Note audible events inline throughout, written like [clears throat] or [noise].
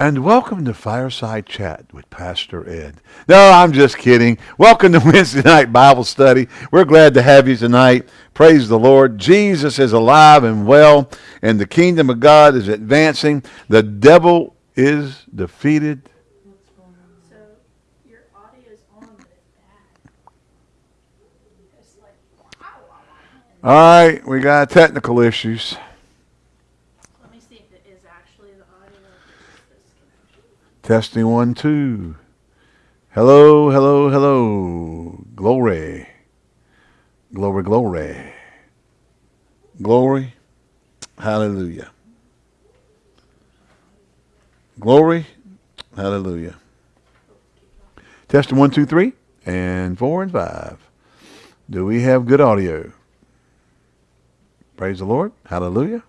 And welcome to Fireside Chat with Pastor Ed. No, I'm just kidding. Welcome to [laughs] Wednesday night Bible study. We're glad to have you tonight. Praise the Lord. Jesus is alive and well, and the kingdom of God is advancing. The devil is defeated. So you're on. Like, wow. All right, we got technical issues. Let me see if it is actually the audio or if it's this connection. Testing one, two. Hello, hello, hello. Glory. Glory, glory. Glory. Hallelujah. Glory. Hallelujah. Testing one, two, three, and four and five. Do we have good audio? Praise the Lord. Hallelujah.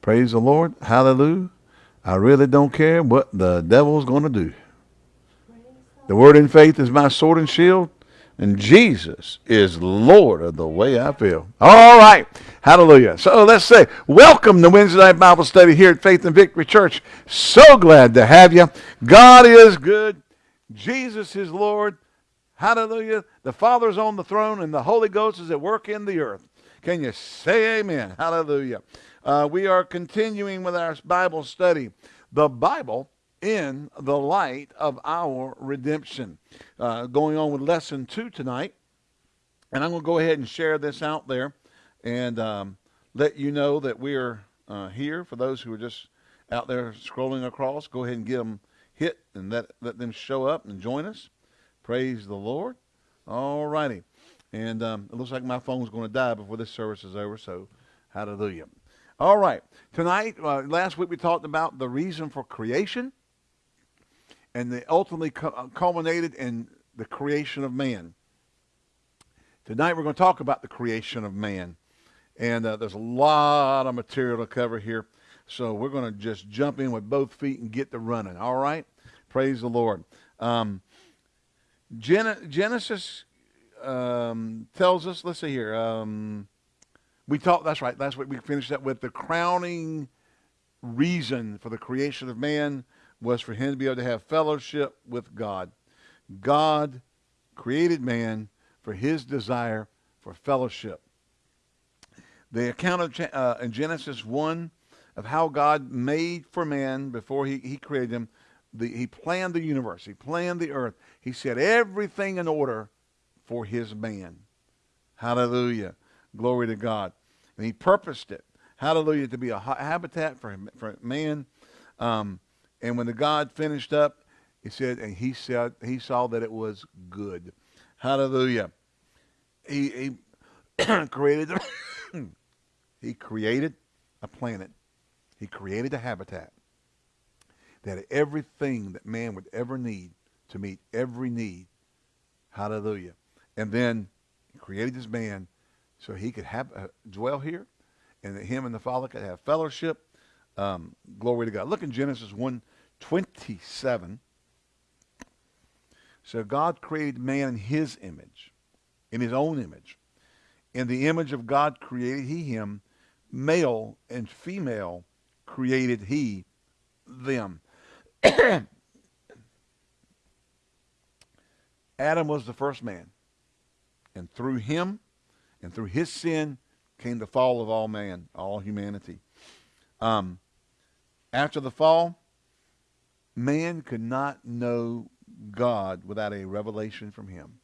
Praise the Lord. Hallelujah. I really don't care what the devil's going to do. The word in faith is my sword and shield, and Jesus is Lord of the way I feel. All right. Hallelujah. So let's say, welcome to Wednesday Night Bible Study here at Faith and Victory Church. So glad to have you. God is good. Jesus is Lord. Hallelujah. The Father's on the throne, and the Holy Ghost is at work in the earth. Can you say amen? Hallelujah. Uh, we are continuing with our Bible study. The Bible in the light of our redemption. Uh, going on with lesson two tonight. And I'm going to go ahead and share this out there and um, let you know that we are uh, here. For those who are just out there scrolling across, go ahead and give them hit and let, let them show up and join us. Praise the Lord. All righty. And um, it looks like my phone's going to die before this service is over, so hallelujah. All right. Tonight, uh, last week we talked about the reason for creation, and they ultimately uh, culminated in the creation of man. Tonight we're going to talk about the creation of man, and uh, there's a lot of material to cover here, so we're going to just jump in with both feet and get to running. All right, praise the Lord. Um, Gen- Genesis um, tells us. Let's see here. Um, we talked. That's right. Last week we finished that with the crowning reason for the creation of man was for him to be able to have fellowship with God. God created man for his desire for fellowship. The account of, uh, in Genesis 1 of how God made for man before he, he created him, the, he planned the universe, he planned the earth, he set everything in order for his man. Hallelujah. Glory to God. And he purposed it. Hallelujah. To be a habitat for, him, for man. Um, and when the God finished up, he said, and he said, he saw that it was good. Hallelujah. He, he [coughs] created, [coughs] he created a planet. He created a habitat that everything that man would ever need to meet every need. Hallelujah. And then he created this man so he could have uh, dwell here and that him and the Father could have fellowship. Um, glory to God. Look in Genesis 1 27. So God created man in his image, in his own image. In the image of God created he him, male and female created he them. [coughs] Adam was the first man. And through him and through his sin came the fall of all man, all humanity. Um, after the fall, man could not know God without a revelation from him.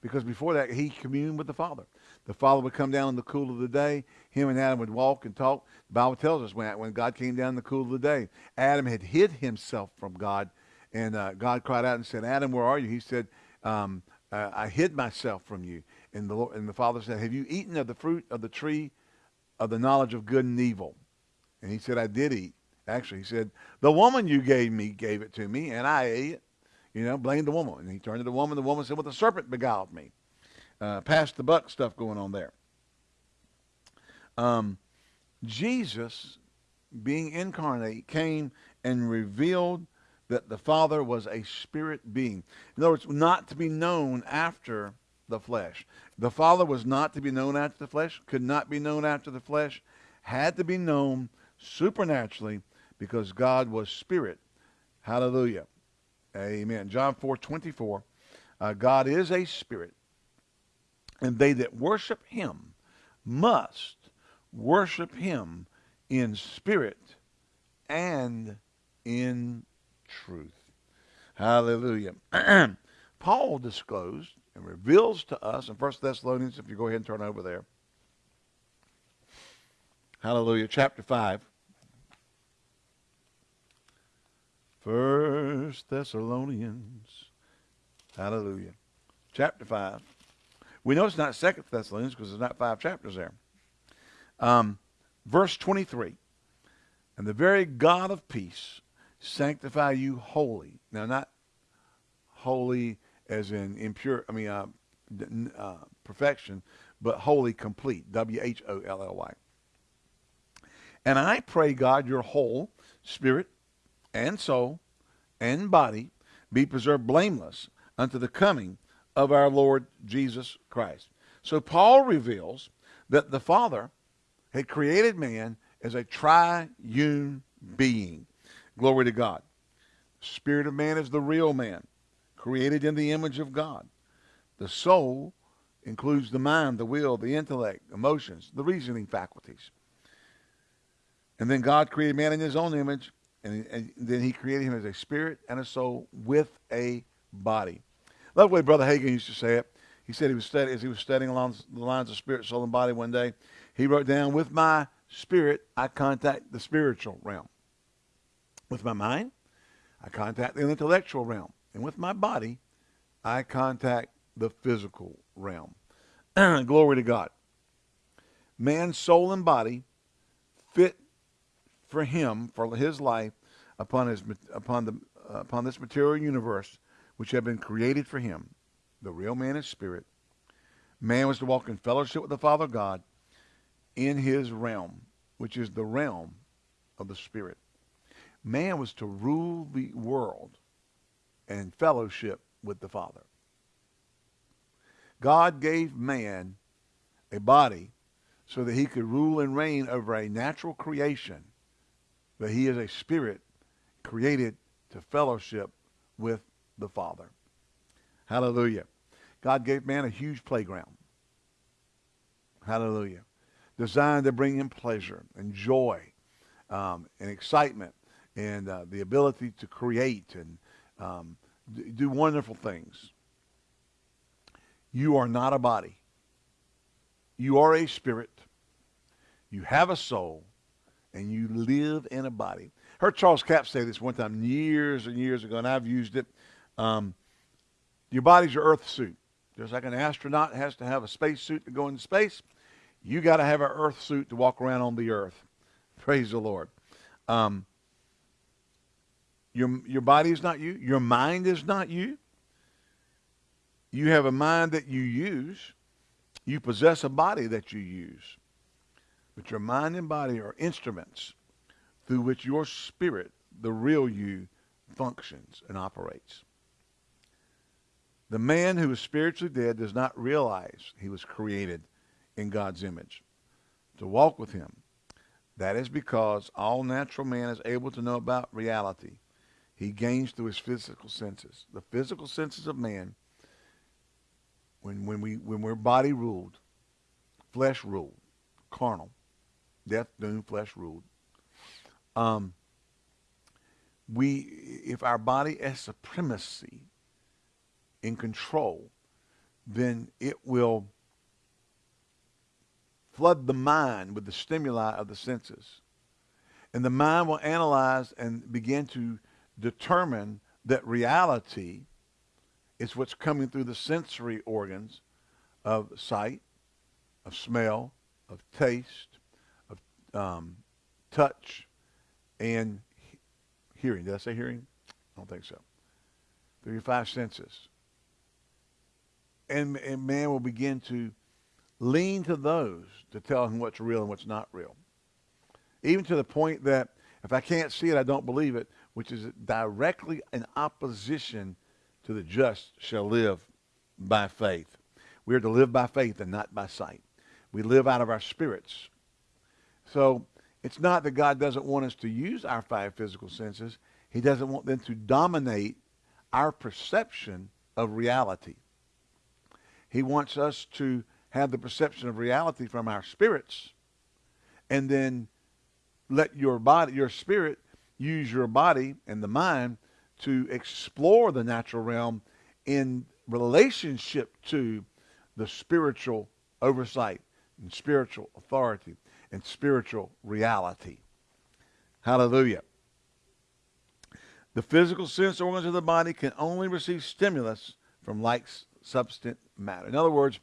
Because before that, he communed with the Father. The Father would come down in the cool of the day. Him and Adam would walk and talk. The Bible tells us when, when God came down in the cool of the day, Adam had hid himself from God. And uh, God cried out and said, Adam, where are you? He said, um, uh, I hid myself from you. And the, Lord, and the Father said, Have you eaten of the fruit of the tree of the knowledge of good and evil? And he said, I did eat. Actually, he said, The woman you gave me gave it to me, and I ate it. You know, blamed the woman. And he turned to the woman. The woman said, Well, the serpent beguiled me. Uh, pass the buck stuff going on there. Um, Jesus, being incarnate, came and revealed that the Father was a spirit being. In other words, not to be known after the flesh. The Father was not to be known after the flesh, could not be known after the flesh, had to be known supernaturally because God was spirit. Hallelujah. Amen. John 4 24. Uh, God is a spirit, and they that worship him must worship him in spirit and in truth. Hallelujah. [clears throat] Paul disclosed and reveals to us in 1 Thessalonians, if you go ahead and turn over there. Hallelujah. Chapter 5. First Thessalonians. Hallelujah. Chapter 5. We know it's not Second Thessalonians because there's not five chapters there. Um, verse 23. And the very God of peace sanctify you wholly. Now, not holy as in impure, I mean, uh, uh, perfection, but wholly complete. W H O L L Y. And I pray, God, your whole spirit and soul and body be preserved blameless unto the coming of our Lord Jesus Christ. So Paul reveals that the Father had created man as a triune being. Glory to God. Spirit of man is the real man, created in the image of God. The soul includes the mind, the will, the intellect, emotions, the reasoning faculties. And then God created man in his own image, and, and then he created him as a spirit and a soul with a body. Love the way Brother Hagin used to say it. He said he was studying, as he was studying along the lines of spirit, soul, and body one day, he wrote down, with my spirit, I contact the spiritual realm. With my mind, I contact the intellectual realm. And with my body, I contact the physical realm. [clears throat] Glory to God. Man's soul and body fit for him, for his life, upon, his, upon, the, uh, upon this material universe, which had been created for him. The real man is spirit. Man was to walk in fellowship with the Father God in his realm, which is the realm of the spirit. Man was to rule the world and fellowship with the Father. God gave man a body so that he could rule and reign over a natural creation but he is a spirit created to fellowship with the Father. Hallelujah. God gave man a huge playground. Hallelujah. Designed to bring him pleasure and joy um, and excitement and uh, the ability to create and um, do wonderful things. You are not a body. You are a spirit. You have a soul and you live in a body. Heard Charles Capps say this one time years and years ago, and I've used it. Um, your body's your earth suit. Just like an astronaut has to have a space suit to go into space, you got to have an earth suit to walk around on the earth. Praise the Lord. Um, your, your body is not you. Your mind is not you. You have a mind that you use. You possess a body that you use. But your mind and body are instruments through which your spirit, the real you, functions and operates. The man who is spiritually dead does not realize he was created in God's image to walk with him. That is because all natural man is able to know about reality. He gains through his physical senses. The physical senses of man, when, when, we, when we're body ruled, flesh ruled, carnal, death, doom, flesh ruled. Um, we, if our body has supremacy in control, then it will flood the mind with the stimuli of the senses. And the mind will analyze and begin to determine that reality is what's coming through the sensory organs of sight, of smell, of taste, of um, touch, and he- hearing. Did I say hearing? I don't think so. Through your five senses. And, and man will begin to lean to those to tell him what's real and what's not real. Even to the point that if I can't see it, I don't believe it, which is directly in opposition to the just shall live by faith. We are to live by faith and not by sight. We live out of our spirits. So It's not that God doesn't want us to use our five physical senses. He doesn't want them to dominate our perception of reality. He wants us to have the perception of reality from our spirits and then let your body, your spirit, use your body and the mind to explore the natural realm in relationship to the spiritual oversight and spiritual authority and spiritual reality. Hallelujah. The physical sense organs of the body can only receive stimulus from like substance matter. In other words,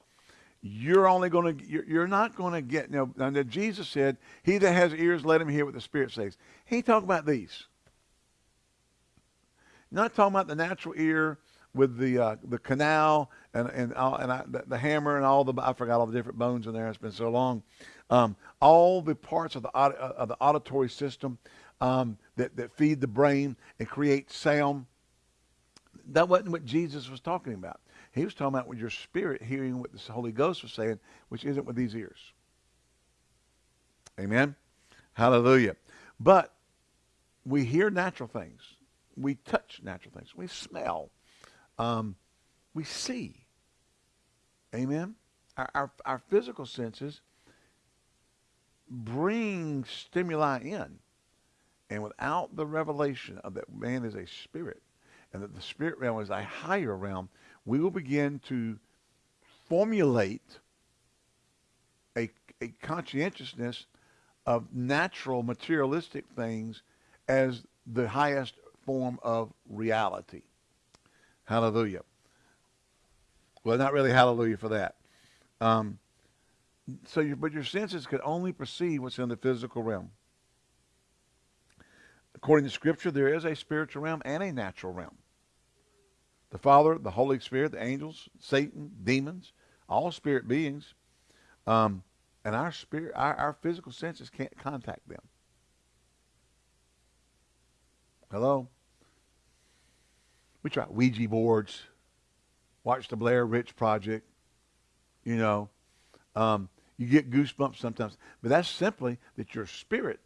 you're only going to you're, not going to get you know, now Jesus said, "He that has ears, let him hear what the Spirit says." He talking about these. Not talking about the natural ear with the uh, the canal and and all, and I, the, the, hammer and all the I forgot all the different bones in there. It's been so long. Um, all the parts of the uh, of the auditory system um, that that feed the brain and create sound. That wasn't what Jesus was talking about. He was talking about with your spirit hearing what the Holy Ghost was saying, which isn't with these ears. Amen. Hallelujah. But we hear natural things. We touch natural things. We smell. Um, we see. Amen. Our, our, our physical senses bring stimuli in. And without the revelation of that man is a spirit and that the spirit realm is a higher realm, we will begin to formulate a, a conscientiousness of natural materialistic things as the highest form of reality. Hallelujah. Well, not really hallelujah for that. Um, so, your, but your senses could only perceive what's in the physical realm. According to Scripture, there is a spiritual realm and a natural realm the Father, the Holy Spirit, the angels, Satan, demons, all spirit beings. Um, and our spirit, our, our physical senses can't contact them. Hello? We try Ouija boards, watch the Blair Witch Project, you know. Um, you get goosebumps sometimes. But that's simply that your spirit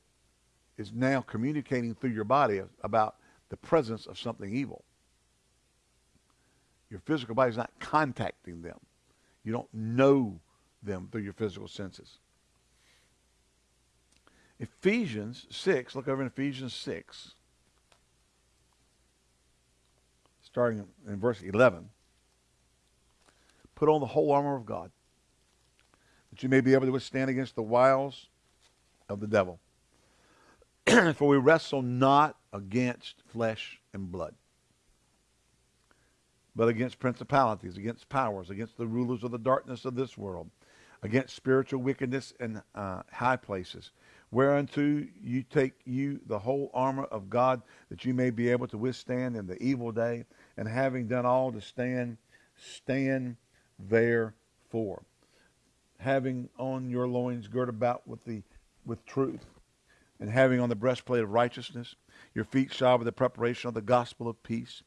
is now communicating through your body about the presence of something evil. Your physical body is not contacting them. You don't know them through your physical senses. Ephesians 6, look over in Ephesians 6, starting in verse 11. Put on the whole armor of God, that you may be able to withstand against the wiles of the devil. [clears throat] For we wrestle not against flesh and blood but against principalities, against powers, against the rulers of the darkness of this world, against spiritual wickedness in uh, high places. Whereunto you take you the whole armor of God, that you may be able to withstand in the evil day, and having done all to stand, stand therefore. Having on your loins girt about with the with truth, and having on the breastplate of righteousness, your feet shod with the preparation of the gospel of peace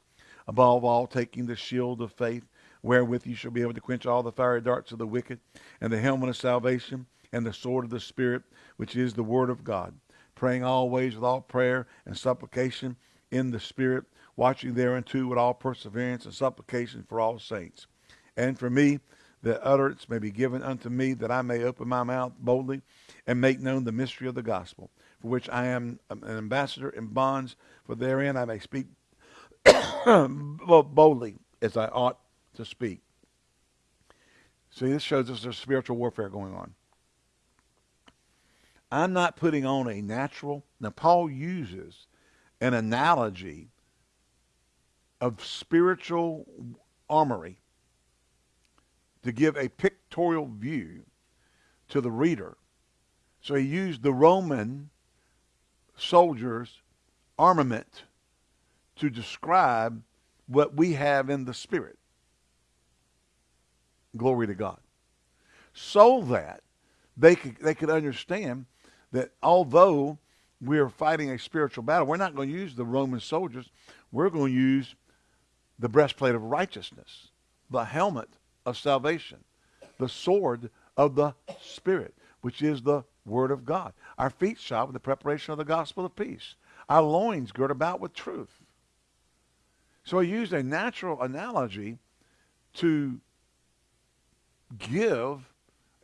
Above all, taking the shield of faith, wherewith you shall be able to quench all the fiery darts of the wicked, and the helmet of salvation, and the sword of the Spirit, which is the word of God, praying always with all prayer and supplication in the Spirit, watching thereunto with all perseverance and supplication for all saints. And for me, that utterance may be given unto me, that I may open my mouth boldly and make known the mystery of the gospel, for which I am an ambassador in bonds, for therein I may speak [coughs] boldly as I ought to speak. See, this shows us there's spiritual warfare going on. I'm not putting on a natural. Now, Paul uses an analogy of spiritual armory to give a pictorial view to the reader. So he used the Roman soldiers' armament to describe what we have in the Spirit. Glory to God. So that they could, they could understand that although we're fighting a spiritual battle, we're not going to use the Roman soldiers. We're going to use the breastplate of righteousness, the helmet of salvation, the sword of the Spirit, which is the word of God. Our feet shod with the preparation of the gospel of peace. Our loins girt about with truth. So he used a natural analogy to give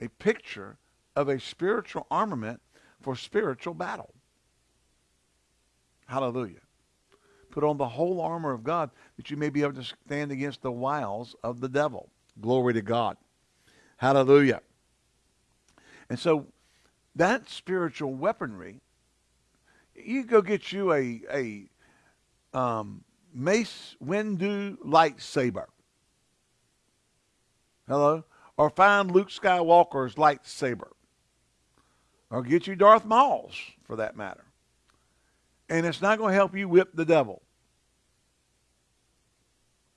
a picture of a spiritual armament for spiritual battle. Hallelujah. Put on the whole armor of God that you may be able to stand against the wiles of the devil. Glory to God. Hallelujah. And so that spiritual weaponry, you go get you a, a um, Mace Windu lightsaber. Hello? Or find Luke Skywalker's lightsaber. Or get you Darth Maul's, for that matter. And it's not going to help you whip the devil.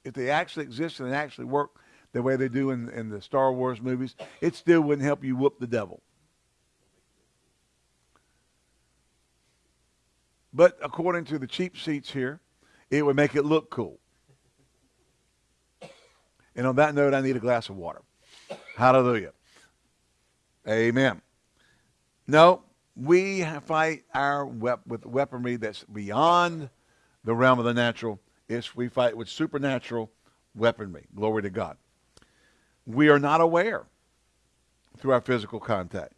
If they actually exist and actually work the way they do in, in the Star Wars movies, it still wouldn't help you whoop the devil. But according to the cheap seats here, it would make it look cool. And on that note, I need a glass of water. Hallelujah. Amen. No, we fight our wep- with weaponry that's beyond the realm of the natural. It's we fight with supernatural weaponry. Glory to God. We are not aware through our physical contact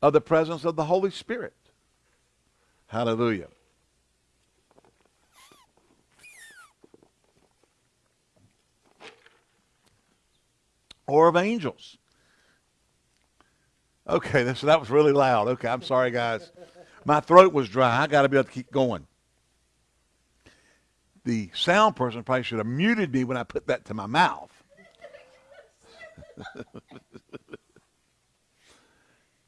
of the presence of the Holy Spirit. Hallelujah. Or of angels. Okay, [laughs] this, that was really loud. Okay, I'm sorry, guys. My throat was dry. I got to be able to keep going. The sound person probably should have muted me when I put that to my mouth. [laughs]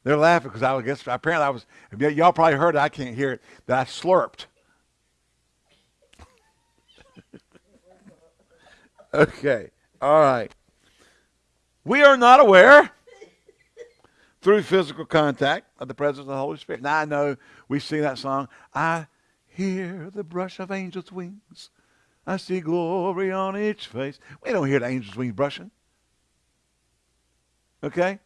They're laughing because I guess apparently I was. Y'all probably heard it. I can't hear it. That I slurped. [laughs] okay. All right. We are not aware [laughs] through physical contact of the presence of the Holy Spirit. Now I know we sing that song. I hear the brush of angels' wings. I see glory on each face. We don't hear the angels' wings brushing. Okay?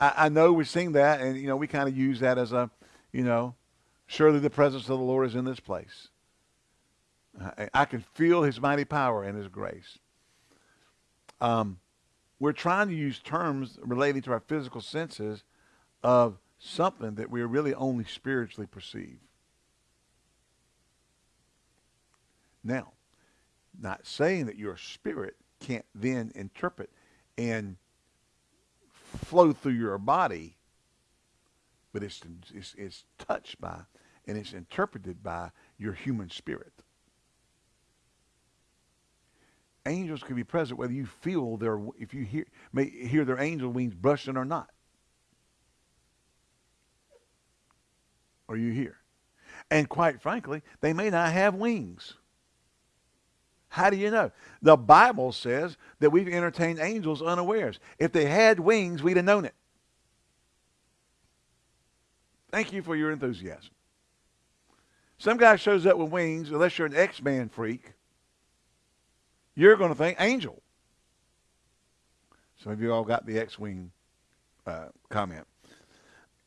I, I know we sing that, and, you know, we kind of use that as a, you know, surely the presence of the Lord is in this place. I, I can feel his mighty power and his grace. Um, we're trying to use terms relating to our physical senses of something that we really only spiritually perceive. Now, not saying that your spirit can't then interpret and flow through your body, but it's, it's, it's touched by and it's interpreted by your human spirit. Angels can be present whether you feel their, if you hear, may hear their angel wings brushing or not. Are you here? And quite frankly, they may not have wings. How do you know? The Bible says that we've entertained angels unawares. If they had wings, we'd have known it. Thank you for your enthusiasm. Some guy shows up with wings, unless you're an X-Man freak, you're going to think angel. Some of you all got the X-wing uh, comment.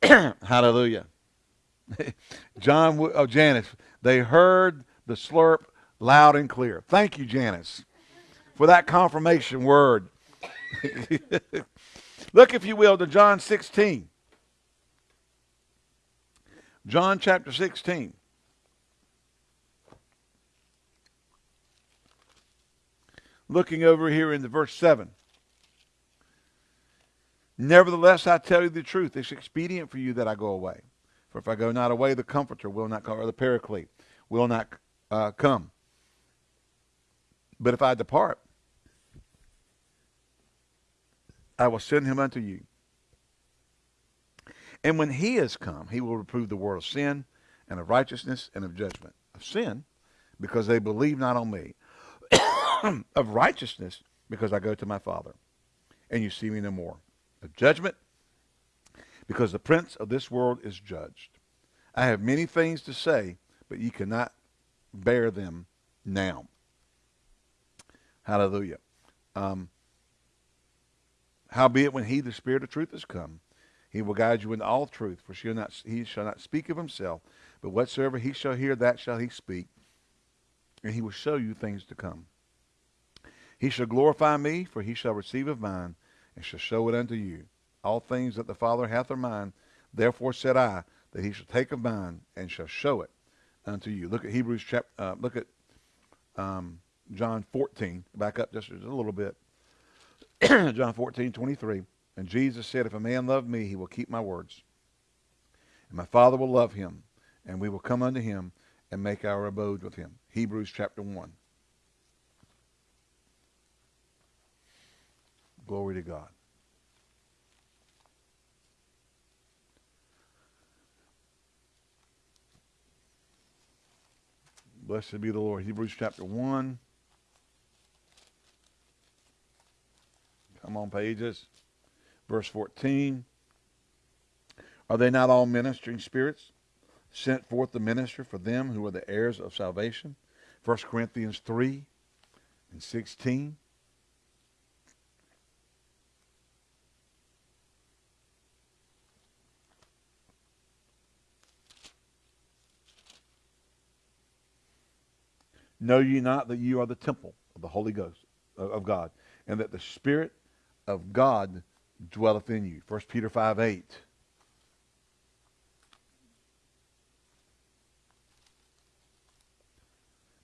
[clears throat] Hallelujah. [laughs] John, oh, Janice, they heard the slurp loud and clear. Thank you, Janice, for that confirmation word. [laughs] Look, if you will, to John 16. John chapter 16. Looking over here in the verse 7. Nevertheless, I tell you the truth. It's expedient for you that I go away. For if I go not away, the Comforter will not come, or the Paraclete will not uh, come. But if I depart, I will send him unto you. And when he is come, he will reprove the world of sin and of righteousness and of judgment. Of sin, because they believe not on me. [clears throat] of righteousness, because I go to my Father, and you see me no more. Of judgment, because the prince of this world is judged. I have many things to say, but ye cannot bear them now. Hallelujah. Um, Howbeit, when he, the Spirit of truth, is come, He will guide you in all truth, for shall not, he shall not speak of himself, but whatsoever he shall hear, that shall he speak, and he will show you things to come. He shall glorify me, for he shall receive of mine, and shall show it unto you. All things that the Father hath are mine. Therefore said I, that he shall take of mine, and shall show it unto you. Look at Hebrews chapter. Uh, look at um, John 14. Back up just a little bit. [clears throat] John 14, 23. And Jesus said, If a man love me, he will keep my words. And my Father will love him, and we will come unto him and make our abode with him. Hebrews chapter 1. Glory to God. Blessed be the Lord. Hebrews chapter 1. Come on, pages. Verse 14. Are they not all ministering spirits sent forth to minister for them who are the heirs of salvation? 1 Corinthians 3 and 16. Know ye not that you are the temple of the Holy Ghost of God, and that the Spirit of God dwelleth in you? 1 Peter 5 8.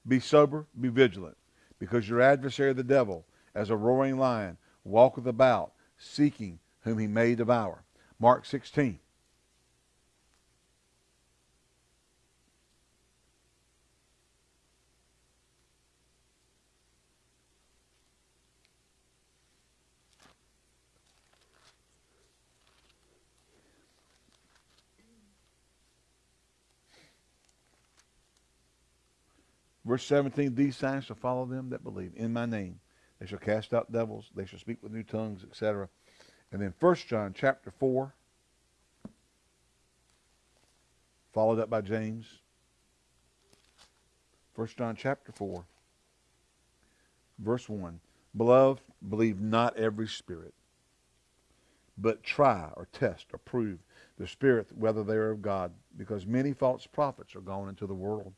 Be sober, be vigilant, because your adversary the devil, as a roaring lion, walketh about, seeking whom he may devour. Mark 16. Verse 17, these signs shall follow them that believe in my name. They shall cast out devils. They shall speak with new tongues, etc. And then 1 John chapter 4, followed up by James. 1 John chapter 4, verse 1. Beloved, believe not every spirit, but try or test or prove the spirit whether they are of God, because many false prophets are gone into the world.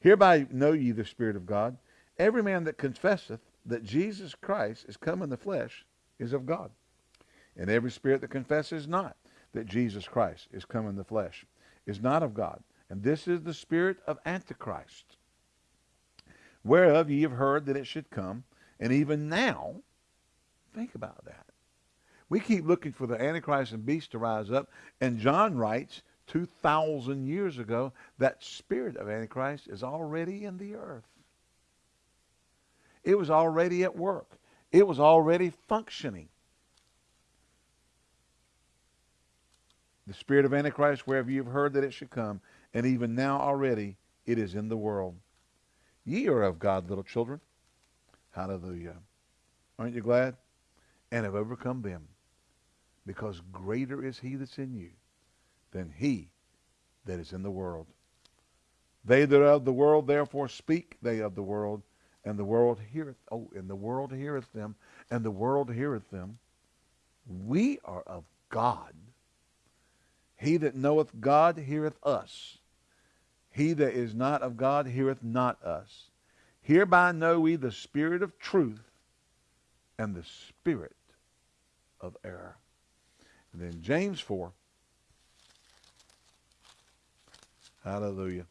Hereby know ye the Spirit of God. Every man that confesseth that Jesus Christ is come in the flesh is of God. And every spirit that confesses not that Jesus Christ is come in the flesh is not of God. And this is the spirit of Antichrist, whereof ye have heard that it should come. And even now, think about that. We keep looking for the Antichrist and beast to rise up. And John writes, 2,000 years ago, that spirit of Antichrist is already in the earth. It was already at work. It was already functioning. The spirit of Antichrist, wherever you've heard that it should come, and even now already it is in the world. Ye are of God, little children. Hallelujah. Aren't you glad? And have overcome them, because greater is he that's in you than he that is in the world. They that are of the world therefore speak they of the world, and the world heareth oh, and the world heareth them, and the world heareth them. We are of God. He that knoweth God heareth us. He that is not of God heareth not us. Hereby know we the spirit of truth and the spirit of error. And then James 4, Hallelujah.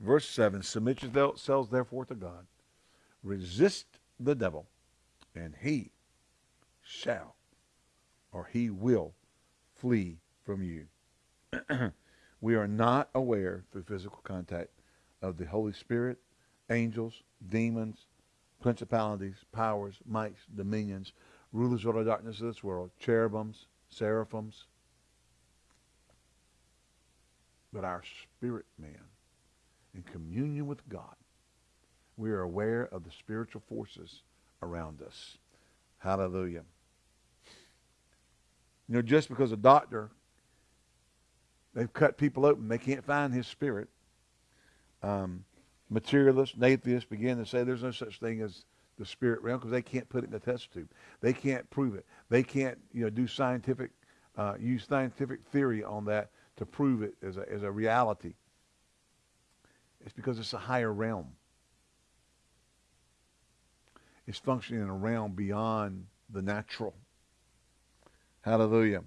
Verse 7 Submit yourselves therefore to God. Resist the devil, and he shall, or he will, flee from you. [clears throat] we are not aware through physical contact of the Holy Spirit, angels, demons, principalities, powers, mights, dominions, rulers of the darkness of this world, cherubims, seraphims. But our spirit man, in communion with God, we are aware of the spiritual forces around us. Hallelujah. You know, just because a doctor, they've cut people open, they can't find his spirit. Um, materialists and atheists begin to say there's no such thing as the spirit realm because they can't put it in the test tube. They can't prove it. They can't, you know, do scientific, uh, use scientific theory on that to prove it as a, as a reality. It's because it's a higher realm. It's functioning in a realm beyond the natural. Hallelujah.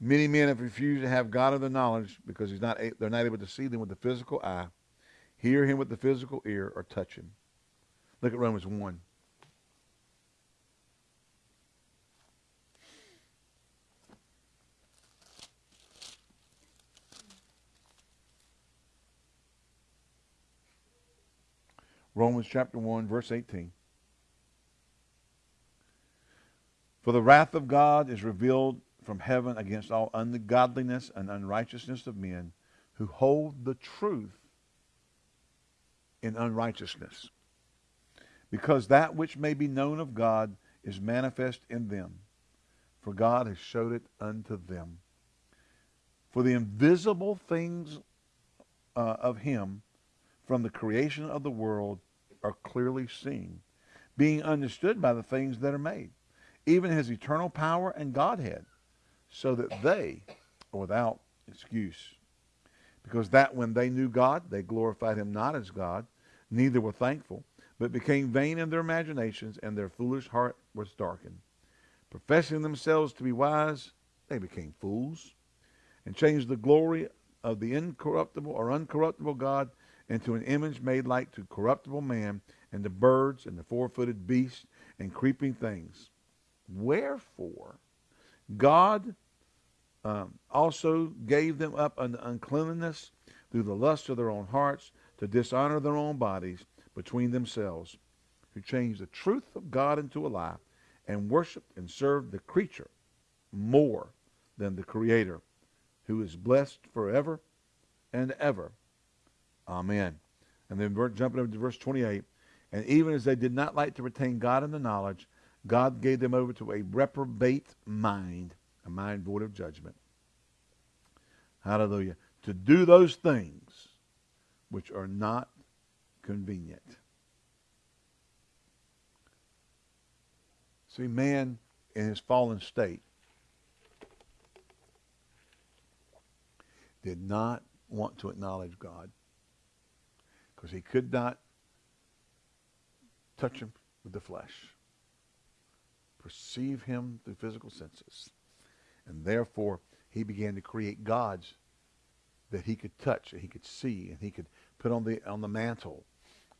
Many men have refused to have God of the knowledge because he's not, they're not able to see them with the physical eye, hear him with the physical ear, or touch him. Look at Romans 1. Romans chapter 1, verse 18. For the wrath of God is revealed from heaven against all ungodliness and unrighteousness of men who hold the truth in unrighteousness. Because that which may be known of God is manifest in them, for God has showed it unto them. For the invisible things uh, of him from the creation of the world are clearly seen, being understood by the things that are made, even his eternal power and Godhead, so that they are without excuse. Because that when they knew God, they glorified him not as God, neither were thankful, but became vain in their imaginations, and their foolish heart was darkened. Professing themselves to be wise, they became fools, and changed the glory of the incorruptible or uncorruptible God into an image made like to corruptible man, and the birds, and the four-footed beasts, and creeping things. Wherefore, God um, also gave them up unto uncleanness through the lust of their own hearts to dishonor their own bodies between themselves, who changed the truth of God into a lie, and worshiped and served the creature more than the Creator, who is blessed forever and ever. Amen. And then jumping over to verse 28, and even as they did not like to retain God in the knowledge, God gave them over to a reprobate mind, a mind void of judgment. Hallelujah. To do those things which are not convenient. See, man in his fallen state did not want to acknowledge God because he could not touch him with the flesh, perceive him through physical senses. And therefore, he began to create gods that he could touch, and he could see, and he could put on the on the mantle.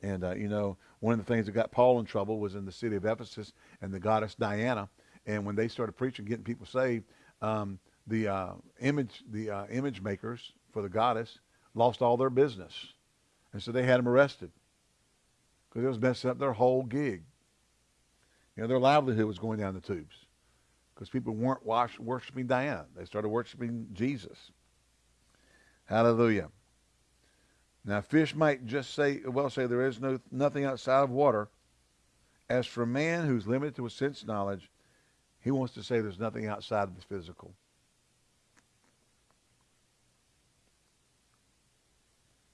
And uh, you know, one of the things that got Paul in trouble was in the city of Ephesus and the goddess Diana. And when they started preaching, getting people saved, um, the uh, image the uh, image makers for the goddess lost all their business, and so they had them arrested because it was messing up their whole gig. You know, their livelihood was going down the tubes because people weren't worshiping Diana; they started worshiping Jesus. Hallelujah. Now, fish might just say, well, say there is no nothing outside of water. As for man who's limited to a sense knowledge, he wants to say there's nothing outside of the physical.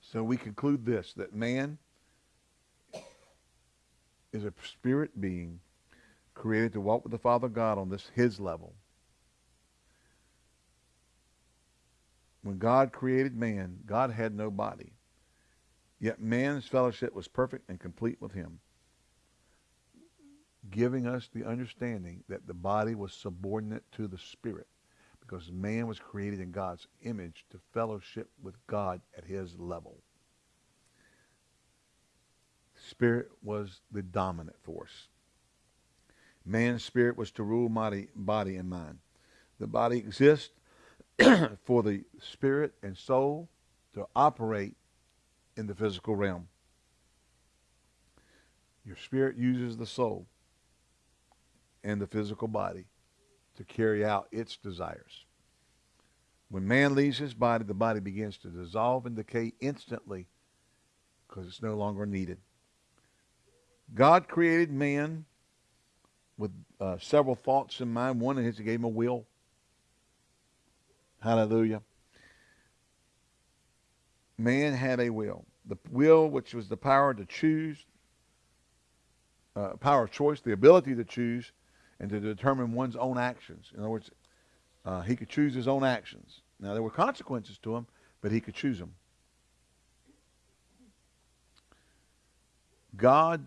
So we conclude this, that man is a spirit being created to walk with the Father God on this his level. When God created man, God had no body. Yet man's fellowship was perfect and complete with him, giving us the understanding that the body was subordinate to the spirit because man was created in God's image to fellowship with God at his level. Spirit was the dominant force. Man's spirit was to rule body, body and mind. The body exists [clears throat] for the spirit and soul to operate in the physical realm. Your spirit uses the soul and the physical body to carry out its desires. When man leaves his body, the body begins to dissolve and decay instantly because it's no longer needed. God created man with uh, several thoughts in mind. One is he gave him a will. Hallelujah. Man had a will. The will which was the power to choose uh, power of choice, the ability to choose, and to determine one's own actions. In other words, uh, he could choose his own actions. Now, there were consequences to him, but he could choose them. God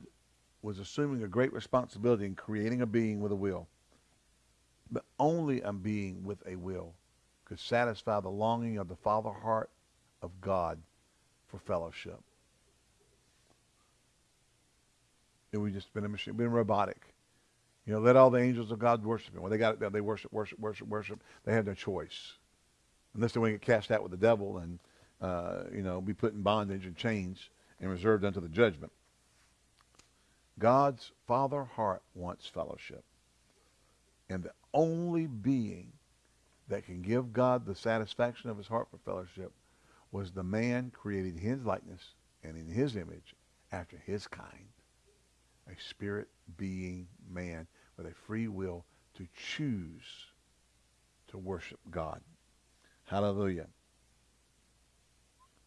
was assuming a great responsibility in creating a being with a will. But only a being with a will could satisfy the longing of the father heart of God for fellowship. It would just been a machine, been robotic. You know, let all the angels of God worship him. Well, they got it. They worship, worship, worship, worship. They had no choice, unless they want to get cast out with the devil and uh, you know be put in bondage and chains and reserved unto the judgment. God's father heart wants fellowship, and the only being that can give God the satisfaction of his heart for fellowship was the man created in his likeness and in his image after his kind a spirit being man with a free will to choose to worship God. Hallelujah.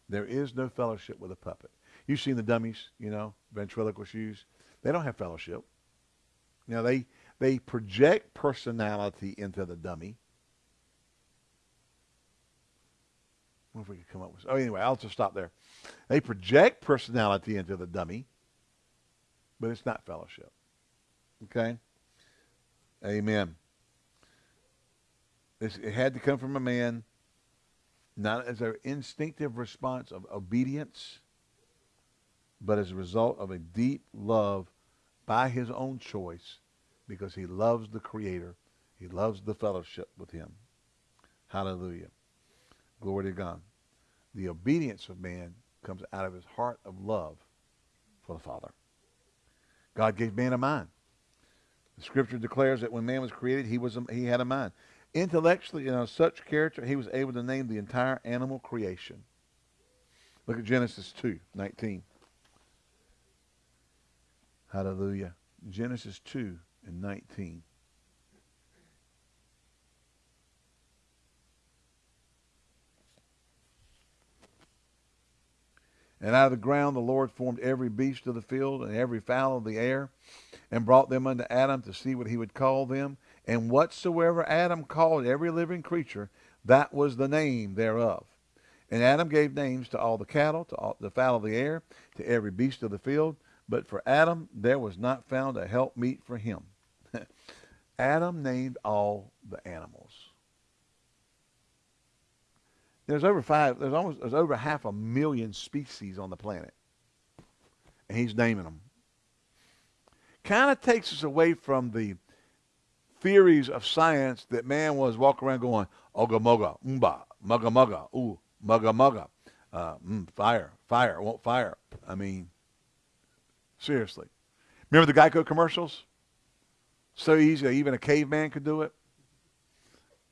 There is no fellowship with a puppet. You've seen the dummies, you know, ventriloquist shoes. They don't have fellowship. You they they project personality into the dummy. What if we could come up with? Oh, anyway, I'll just stop there. They project personality into the dummy but it's not fellowship. Okay? Amen. This, it had to come from a man, not as an instinctive response of obedience, but as a result of a deep love by his own choice because he loves the Creator. He loves the fellowship with him. Hallelujah. Glory to God. The obedience of man comes out of his heart of love for the Father. God gave man a mind. The scripture declares that when man was created, he was a, he had a mind. Intellectually, you know, such character, he was able to name the entire animal creation. Look at Genesis 2, 19. Hallelujah. Genesis 2 and 19. And out of the ground the Lord formed every beast of the field and every fowl of the air, and brought them unto Adam to see what he would call them. And whatsoever Adam called every living creature, that was the name thereof. And Adam gave names to all the cattle, to all the fowl of the air, to every beast of the field. But for Adam there was not found a helpmeet for him. [laughs] Adam named all the animals. There's over five. There's almost there's over half a million species on the planet, and he's naming them. Kind of takes us away from the theories of science that man was walking around going oga moga umba mugga mugga ooh mugga mugga uh, mm, fire fire won't fire. I mean, seriously. Remember the Geico commercials? So easy, even a caveman could do it.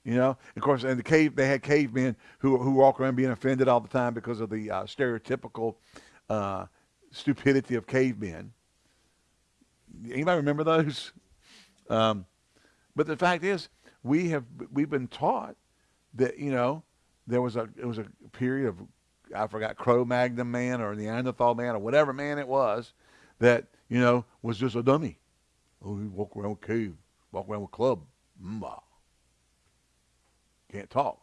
You know, of course, in the cave, they had cavemen who who walk around being offended all the time because of the uh, stereotypical uh, stupidity of cavemen. Anybody remember those? [laughs] Um, but the fact is, we have we've been taught that you know there was a it was a period of I forgot Cro-Magnon man or Neanderthal man or whatever man it was that you know was just a dummy. Oh, he walk around with cave, walk around with club. Mmm. Can't talk.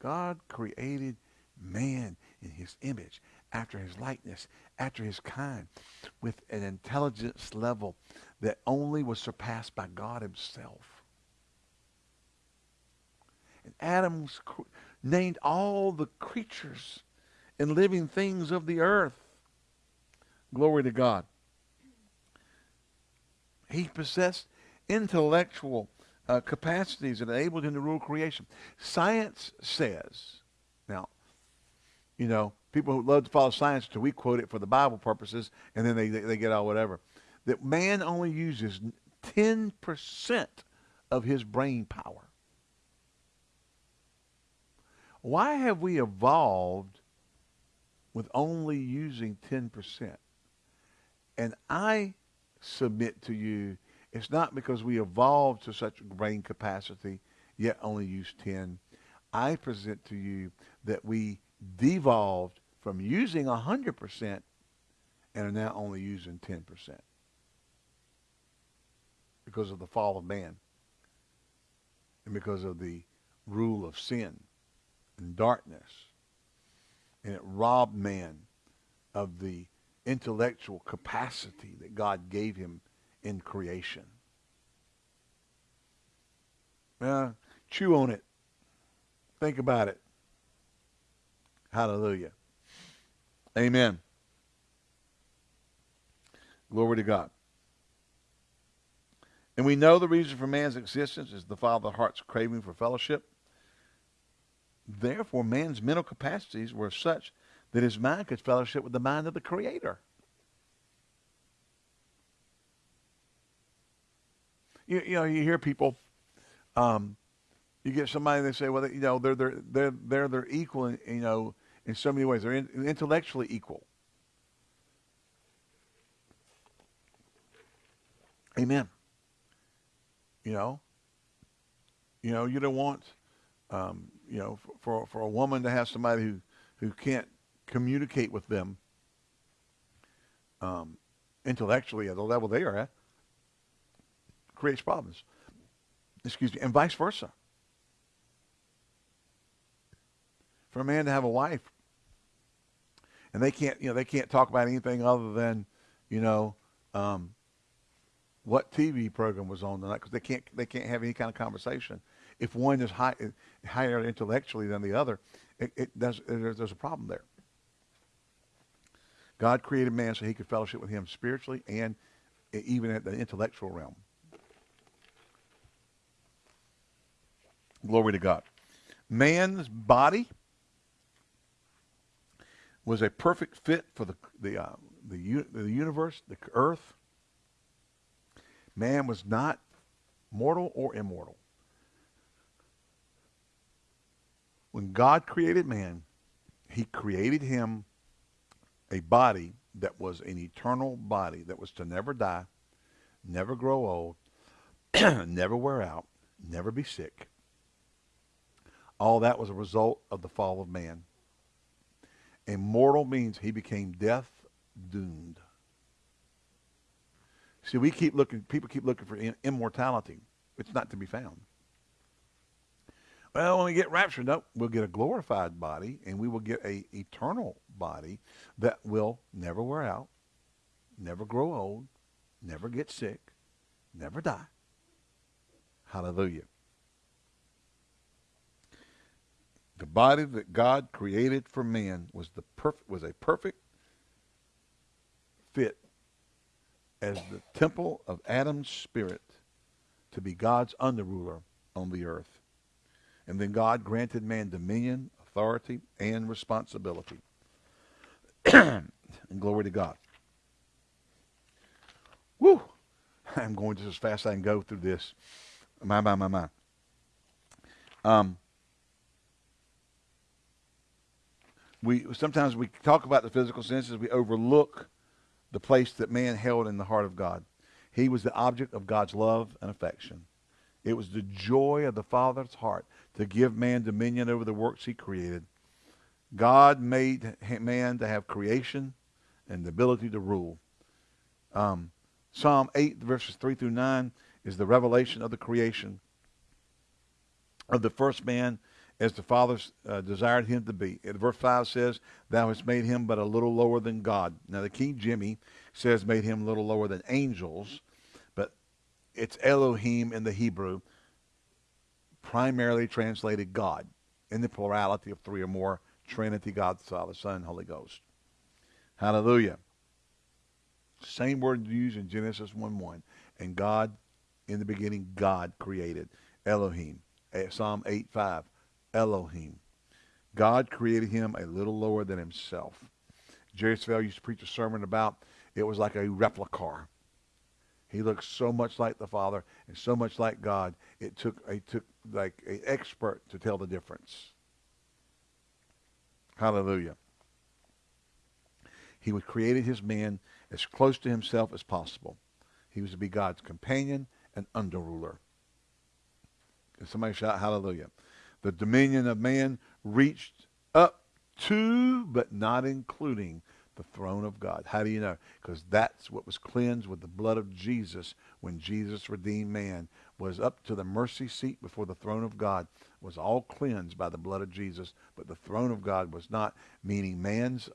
God created man in his image, after his likeness, after his kind, with an intelligence level that only was surpassed by God himself. And Adam named all the creatures and living things of the earth. Glory to God. He possessed intellectual uh, capacities that enabled him to rule creation. Science says, now, you know, people who love to follow science, to we quote it for the Bible purposes, and then they, they, they get all whatever, that man only uses 10% of his brain power. Why have we evolved with only using 10%? And I submit to you it's not because we evolved to such brain capacity, yet only use 10. I present to you that we devolved from using 100% and are now only using 10%. because of the fall of man and because of the rule of sin and darkness. And it robbed man of the intellectual capacity that God gave him in creation. Uh, chew on it. Think about it. Hallelujah. Amen. Glory to God. And we know the reason for man's existence is the Father heart's craving for fellowship. Therefore, man's mental capacities were such that his mind could fellowship with the mind of the Creator. You, you know, you hear people, um, you get somebody that say, well, you know, they're they're they're they're they're equal, in, you know, in so many ways. They're in, intellectually equal. Amen. You know, you know, you don't want, um, you know, for for a woman to have somebody who who can't communicate with them um, intellectually at the level they are at creates problems. Excuse me, and vice versa. For a man to have a wife and they can't, you know, they can't talk about anything other than, you know, um, what TV program was on tonight because they can't they can't have any kind of conversation. If one is high, higher intellectually than the other, it, it does there's, there's a problem there. God created man so he could fellowship with him spiritually and even at the intellectual realm. Glory to God. Man's body was a perfect fit for the the uh, the, the universe, the earth. Man was not mortal or immortal. When God created man, he created him a body that was an eternal body that was to never die, never grow old, [clears throat] never wear out, never be sick. All that was a result of the fall of man. Immortal means he became death doomed. See, we keep looking, people keep looking for immortality. It's not to be found. Well, when we get raptured, no, we'll get a glorified body and we will get a eternal body that will never wear out, never grow old, never get sick, never die. Hallelujah. The body that God created for man was the perfect was a perfect fit as the temple of Adam's spirit to be God's underruler on the earth. And then God granted man dominion, authority, and responsibility. [clears throat] and glory to God. Woo! I'm going just as fast as I can go through this. My, my, my, my. Um, we sometimes we talk about the physical senses, we overlook the place that man held in the heart of God. He was the object of God's love and affection. It was the joy of the Father's heart to give man dominion over the works he created. God made man to have creation and the ability to rule. Um, Psalm 8, verses 3 through 9, is the revelation of the creation of the first man as the Father uh, desired him to be. Verse 5 says, Thou hast made him but a little lower than God. Now, the King Jimmy says, made him a little lower than angels, but it's Elohim in the Hebrew primarily translated God in the plurality of three or more Trinity, God the Father, Son, Holy Ghost. Hallelujah. Same word used in Genesis 1 1. And God, in the beginning, God created. Elohim. Eh, Psalm 8 5. Elohim. God created him a little lower than himself. Jerry Savelle used to preach a sermon about it was like a replica. He looked so much like the Father and so much like God. It took it took like an expert to tell the difference. Hallelujah. He was created his man as close to himself as possible. He was to be God's companion and underruler. Can somebody shout hallelujah? The dominion of man reached up to, but not including, The throne of God. How do you know? Because that's what was cleansed with the blood of Jesus when Jesus redeemed man was up to the mercy seat before the throne of God was all cleansed by the blood of Jesus, but the throne of God was not, meaning man's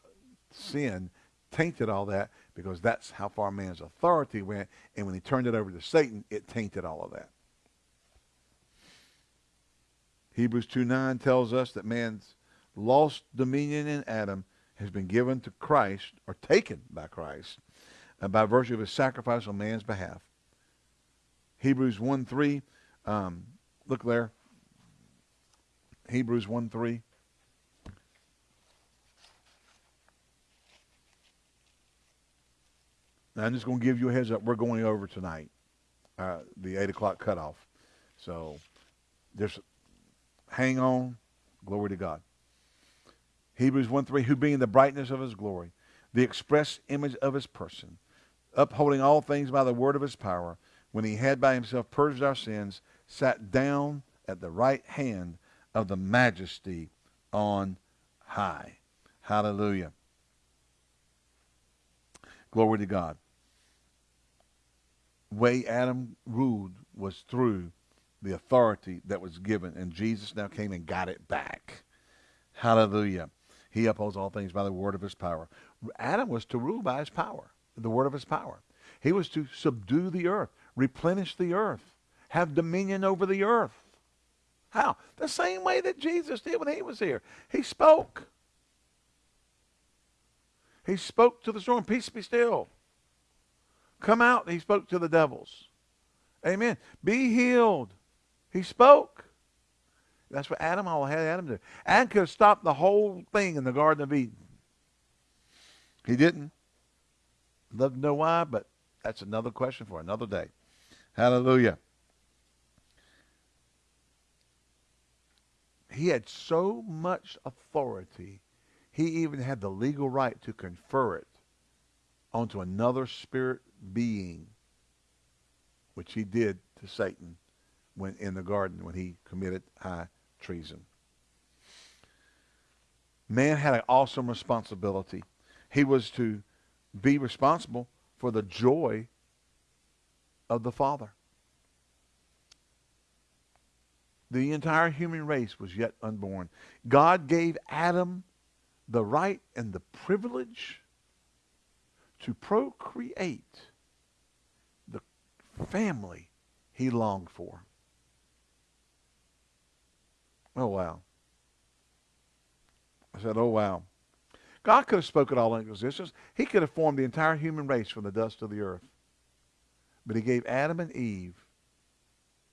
sin tainted all that because that's how far man's authority went. And when he turned it over to Satan, it tainted all of that. Hebrews 2 9 tells us that man's lost dominion in Adam has been given to Christ or taken by Christ uh, by virtue of his sacrifice on man's behalf. Hebrews 1 3, um, look there. Hebrews 1 3. Now, I'm just going to give you a heads up. We're going over tonight, uh, the 8 o'clock cutoff. So just hang on. Glory to God. Hebrews 1 3, who being the brightness of his glory, the express image of his person, upholding all things by the word of his power, when he had by himself purged our sins, sat down at the right hand of the majesty on high. Hallelujah. Glory to God. Way Adam ruled was through the authority that was given, and Jesus now came and got it back. Hallelujah. He upholds all things by the word of his power. Adam was to rule by his power, the word of his power. He was to subdue the earth, replenish the earth, have dominion over the earth. How? The same way that Jesus did when he was here. He spoke. He spoke to the storm, peace be still. Come out, he spoke to the devils. Amen. Be healed. He spoke. That's what Adam all had Adam do. Adam could have stopped the whole thing in the Garden of Eden. He didn't. Love to know why, but that's another question for another day. Hallelujah. He had so much authority, he even had the legal right to confer it onto another spirit being, which he did to Satan when in the garden when he committed high treason. Man had an awesome responsibility. He was to be responsible for the joy of the Father. The entire human race was yet unborn. God gave Adam the right and the privilege to procreate the family he longed for. Oh, wow. I said, oh, wow. God could have spoken all into existence. He could have formed the entire human race from the dust of the earth. But he gave Adam and Eve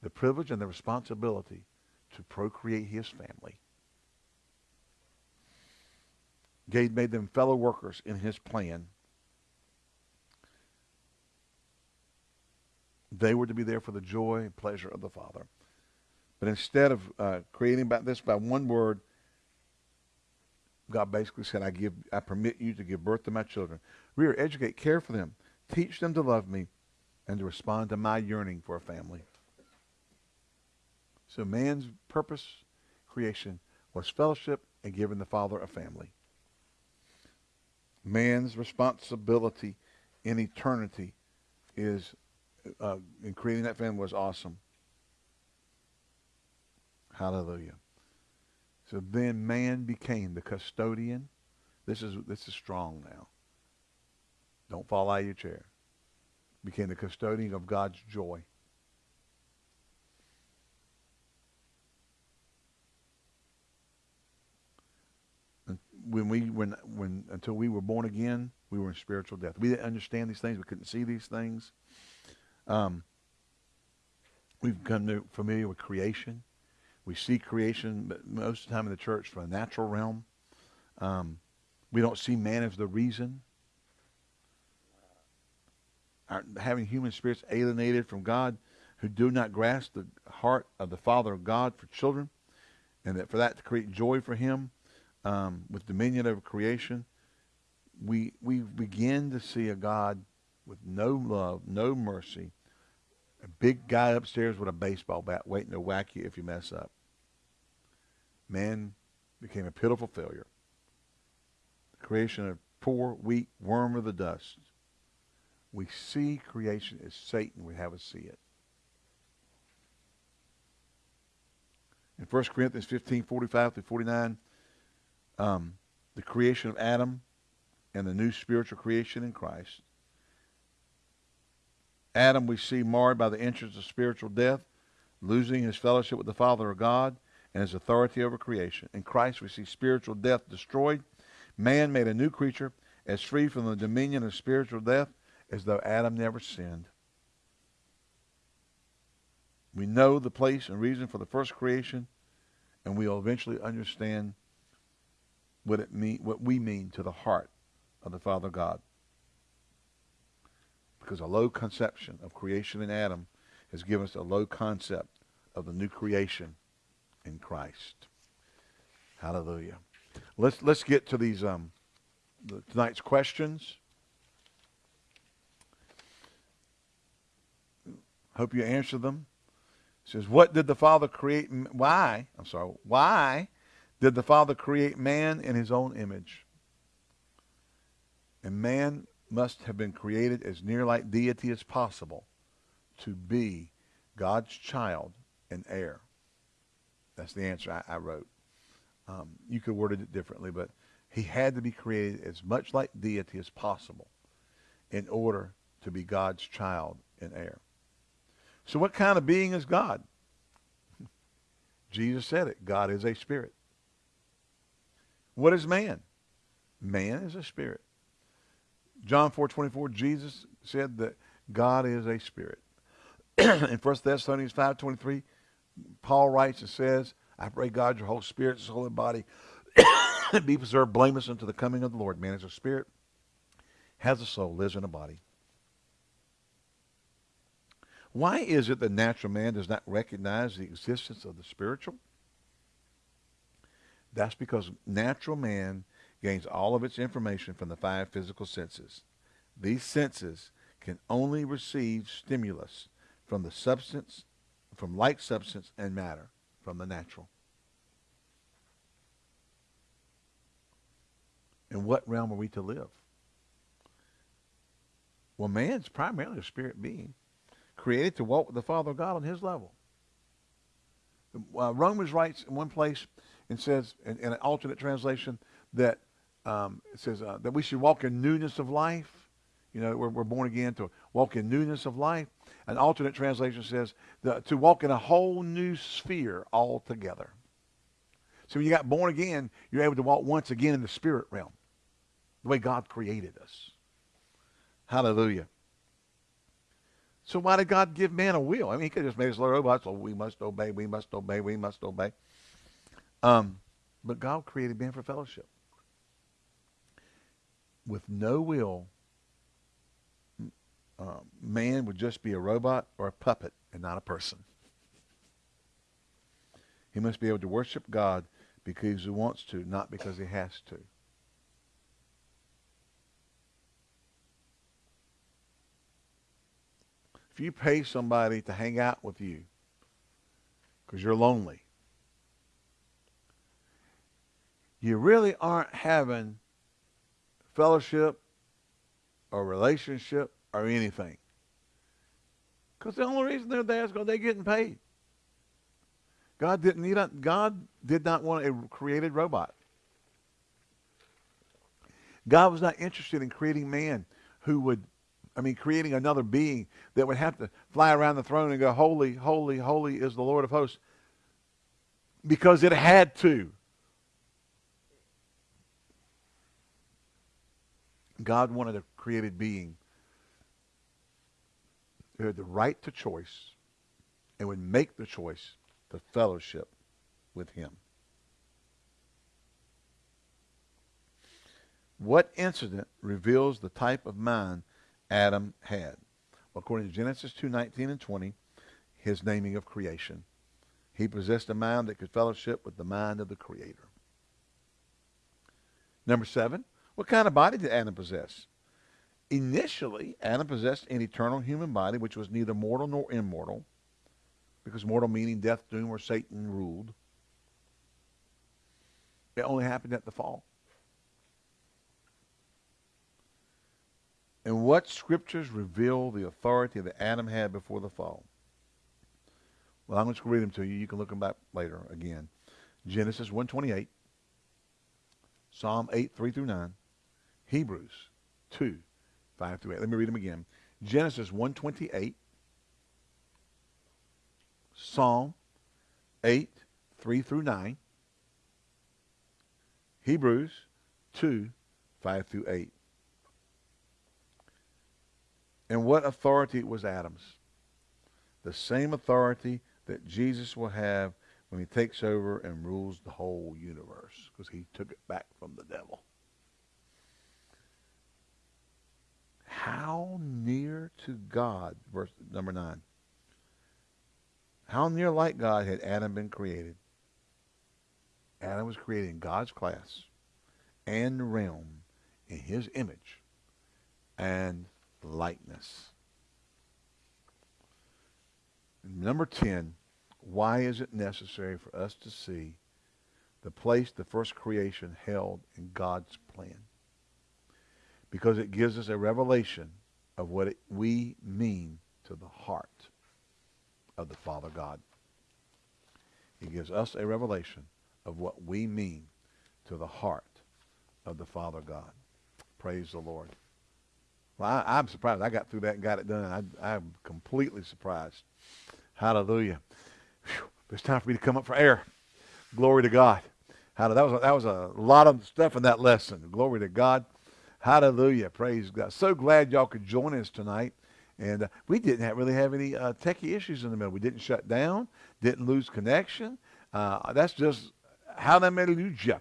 the privilege and the responsibility to procreate his family. Gade made them fellow workers in his plan. They were to be there for the joy and pleasure of the Father. But instead of uh, creating about this by one word, God basically said, I give, I permit you to give birth to my children. Rear, educate, care for them. Teach them to love me and to respond to my yearning for a family. So man's purpose, creation, was fellowship and giving the Father a family. Man's responsibility in eternity is, uh, in creating that family was awesome. Hallelujah. So then man became the custodian. This is this is strong now. Don't fall out of your chair. Became the custodian of God's joy. when we when when until we were born again, we were in spiritual death. We didn't understand these things. We couldn't see these things. Um, we've become familiar with creation. We see creation but most of the time in the church from a natural realm. Um, we don't see man as the reason. Our, having human spirits alienated from God who do not grasp the heart of the Father of God for children, and that for that to create joy for him um, with dominion over creation, we we begin to see a God with no love, no mercy, a big guy upstairs with a baseball bat waiting to whack you if you mess up. Man became a pitiful failure. The creation of poor, weak worm of the dust. We see creation as Satan would have us see it. In 1 Corinthians 15, 45 through 49, um, the creation of Adam and the new spiritual creation in Christ. Adam we see marred by the entrance of spiritual death, losing his fellowship with the Father of God and his authority over creation. In Christ we see spiritual death destroyed, man made a new creature as free from the dominion of spiritual death as though Adam never sinned. We know the place and reason for the first creation, and we'll eventually understand what it mean what we mean to the heart of the Father God. Because a low conception of creation in Adam has given us a low concept of the new creation in Christ. Hallelujah. Let's let's get to these um the, tonight's questions. Hope you answer them. It says, "What did the Father create? Why? I'm sorry. Why did the Father create man in His own image? And man must have been created as near like deity as possible to be God's child and heir. That's the answer I, I wrote. Um, you could word it differently, but he had to be created as much like deity as possible in order to be God's child and heir. So what kind of being is God? [laughs] Jesus said it. God is a spirit. What is man? Man is a spirit. John 4:24, Jesus said that God is a spirit. [clears throat] in 1 Thessalonians 5:23, Paul writes and says, I pray God your whole spirit, soul, and body [coughs] be preserved blameless unto the coming of the Lord. Man is a spirit, has a soul, lives in a body. Why is it that natural man does not recognize the existence of the spiritual? That's because natural man gains all of its information from the five physical senses. These senses can only receive stimulus from the substance, from like substance and matter, from the natural. In what realm are we to live? Well, man's primarily a spirit being, created to walk with the Father of God on his level. Uh, Romans writes in one place and says, in, in an alternate translation, that um, it says uh, that we should walk in newness of life. You know, we're, we're born again to walk in newness of life. An alternate translation says the, to walk in a whole new sphere altogether. So when you got born again, you're able to walk once again in the spirit realm, the way God created us. Hallelujah. So why did God give man a will? I mean, he could have just made us little robots. So we must obey, we must obey, we must obey. Um, but God created man for fellowship with no will, uh, man would just be a robot or a puppet and not a person. He must be able to worship God because he wants to, not because he has to. If you pay somebody to hang out with you because you're lonely, you really aren't having fellowship or relationship or anything. Because the only reason they're there is because they're getting paid. God didn't need a, God did not want a created robot. God was not interested in creating man who would, I mean, creating another being that would have to fly around the throne and go, Holy, holy, holy is the Lord of hosts. Because it had to. God wanted a created being who had the right to choice and would make the choice to fellowship with him. What incident reveals the type of mind Adam had? According to Genesis 2:19 and 20, his naming of creation. He possessed a mind that could fellowship with the mind of the Creator. Number seven, what kind of body did Adam possess? Initially, Adam possessed an eternal human body which was neither mortal nor immortal, because mortal meaning death, doom, or Satan ruled. It only happened at the fall. And what scriptures reveal the authority that Adam had before the fall? Well, I'm just going to read them to you. You can look them back later again. Genesis 128, Psalm 8, 3 through 9, Hebrews 2, 5 through 8. Let me read them again. Genesis 128, Psalm 8, 3 through 9, Hebrews 2, 5 through 8. And what authority was Adam's? The same authority that Jesus will have when he takes over and rules the whole universe because he took it back from the devil. How near to God, verse number 9. How near like God had Adam been created? Adam was created in God's class and realm in his image and likeness. Number 10, why is it necessary for us to see the place the first creation held in God's plan? Because it gives us a revelation of what it, we mean to the heart of the Father God. It gives us a revelation of what we mean to the heart of the Father God. Praise the Lord. Well, I, am surprised. I got through that and got it done. I, I'm completely surprised. Hallelujah. Whew. It's time for me to come up for air. Glory to God. Hallelujah. That was, a, that was a lot of stuff in that lesson. Glory to God. Hallelujah. Praise God. So glad y'all could join us tonight. And uh, we didn't have, really have any uh, techie issues in the middle. We didn't shut down, didn't lose connection. Uh, that's just how that they hallelujah.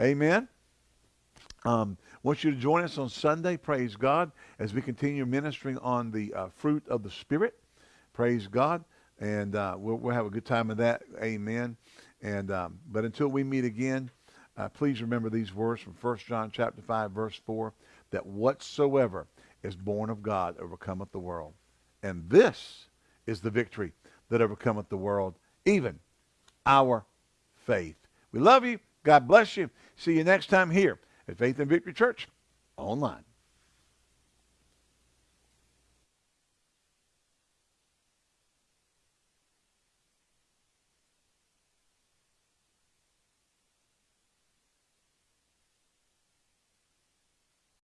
Amen. Um, want you to join us on Sunday, praise God, as we continue ministering on the uh, fruit of the Spirit. Praise God. And uh, we'll, we'll, have a good time of that. Amen. And um, But until we meet again, uh, please remember these words from 1 John chapter 5, verse 4, that whatsoever is born of God overcometh the world. And this is the victory that overcometh the world, even our faith. We love you. God bless you. See you next time here at Faith and Victory Church online.